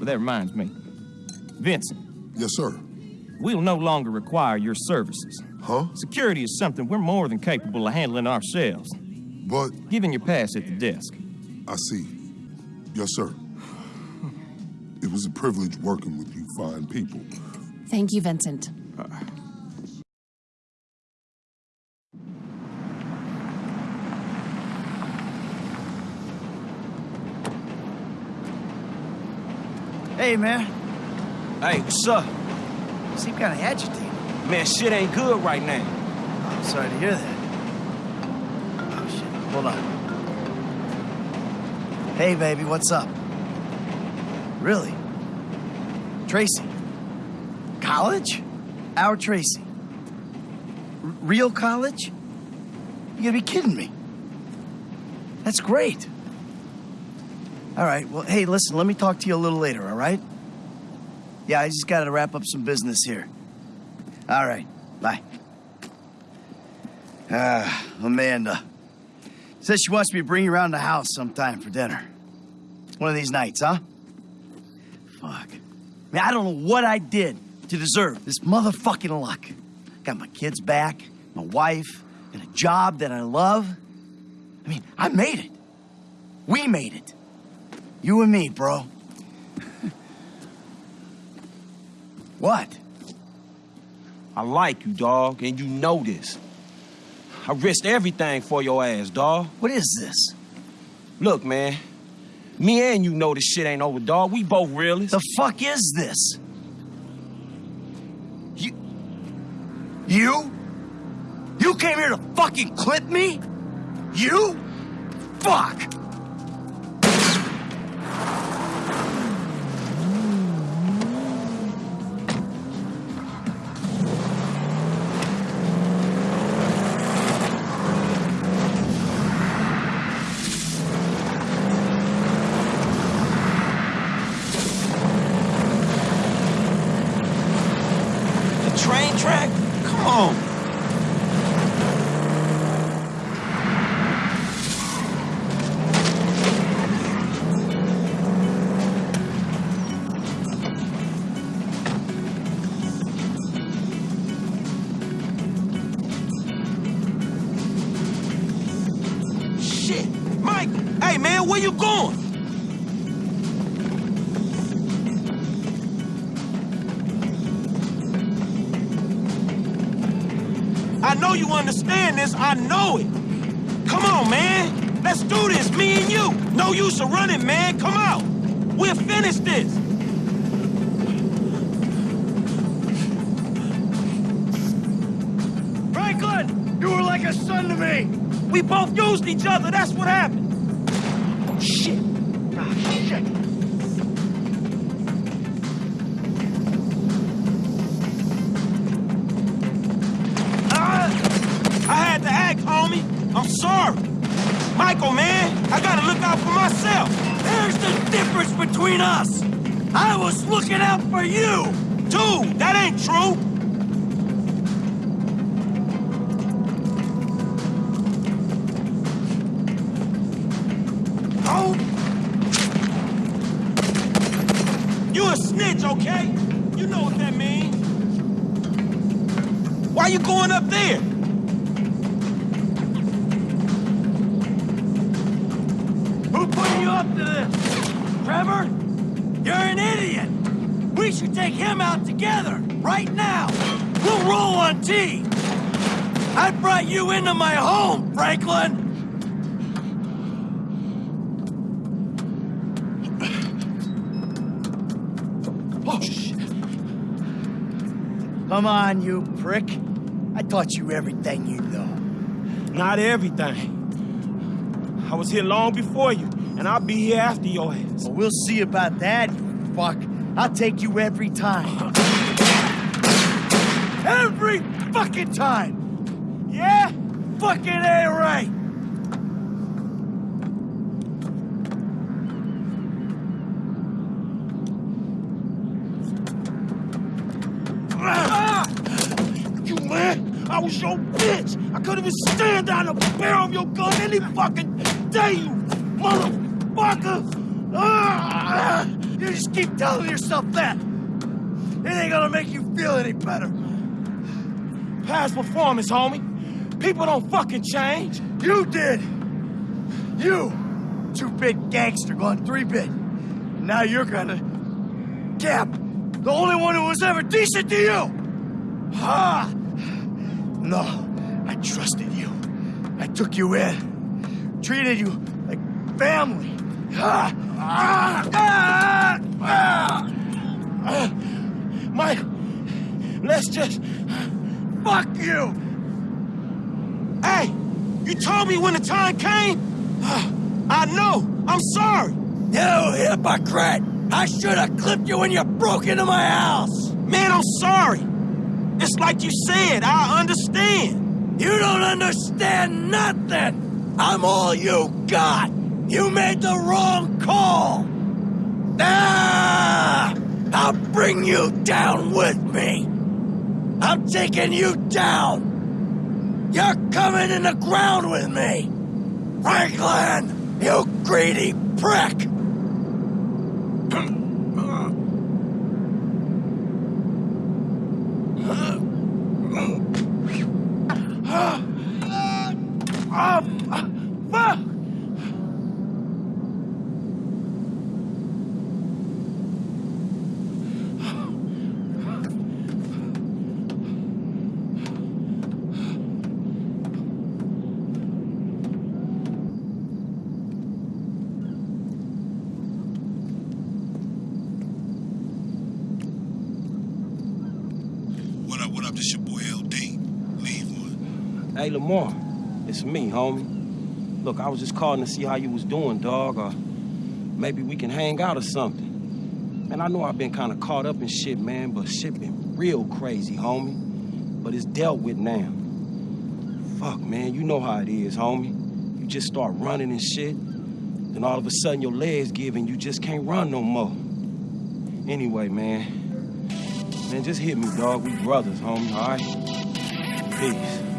But that reminds me. Vincent, Yes, sir. we'll no longer require your services. Huh? Security is something we're more than capable of handling ourselves. But Given your pass at the desk. I see. Yes, sir. It was a privilege working with you fine people. Thank you, Vincent. Uh, Hey, man. Hey, what's up? You seem kind of agitated. Man, shit ain't good right now. I'm sorry to hear that. Oh, shit. Hold on. Hey, baby, what's up? Really? Tracy? College? Our Tracy? R- real college? You gotta be kidding me. That's great. All right, well, hey, listen, let me talk to you a little later, all right? Yeah, I just gotta wrap up some business here. All right, bye. Ah, Amanda. Says she wants me to bring you around the house sometime for dinner. One of these nights, huh? Fuck. Man, I don't know what I did to deserve this motherfucking luck. Got my kids back, my wife, and a job that I love. I mean, I made it. We made it. You and me, bro. what? I like you, dog, and you know this. I risked everything for your ass, dog. What is this? Look, man. Me and you know this shit ain't over, dog. We both realists. The fuck is this? You. You? You came here to fucking clip me? You? Fuck! Shit. Mike, hey man, where you going? I know you understand this. I know it. Come on, man. Let's do this, me and you. No use of running, man. Come out. We'll finish this. Franklin! You were like a son to me! We both used each other. That's what happened. Oh, shit. Ah, shit. Ah, I had to act, homie. I'm sorry. Michael, man, I gotta look out for myself. There's the difference between us! I was looking out for you! Dude, that ain't true. A okay? You know what that means. Why are you going up there? Who put you up to this? Trevor? You're an idiot! We should take him out together, right now! We'll roll on T! I brought you into my home, Franklin! Oh, shit. Come on, you prick. I taught you everything you know. Not everything. I was here long before you, and I'll be here after your ass. Well, we'll see about that, you fuck. I'll take you every time. Every fucking time! Yeah? Fucking A right! Ah! You man, I was your bitch. I couldn't even stand down the barrel of your gun any fucking day, you motherfucker. Ah! You just keep telling yourself that. It ain't gonna make you feel any better. Past performance, homie. People don't fucking change. You did. You, two-bit gangster going three-bit. Now you're gonna... Cap, the only one who was ever decent to you. Ha! No, I trusted you. I took you in. Treated you like family. Ah! Ah! Ah! Ah! Mike, let's just... Fuck you! Hey, you told me when the time came. I know. I'm sorry. You hypocrite! I should have clipped you when you broke into my house! Man, I'm sorry. It's like you said, I understand. You don't understand nothing! I'm all you got! You made the wrong call! Ah! I'll bring you down with me! I'm taking you down! You're coming in the ground with me! Franklin! You greedy prick! Oh, fuck! What up, what up? Your boy LD. Leave one. Hey, Lamar, it's me, homie. Look, I was just calling to see how you was doing, dog, or maybe we can hang out or something. Man, I know I've been kind of caught up in shit, man, but shit been real crazy, homie. But it's dealt with now. Fuck, man, you know how it is, homie. You just start running and shit, then all of a sudden your legs give and you just can't run no more. Anyway, man, man, just hit me, dog. We brothers, homie, all right? Peace.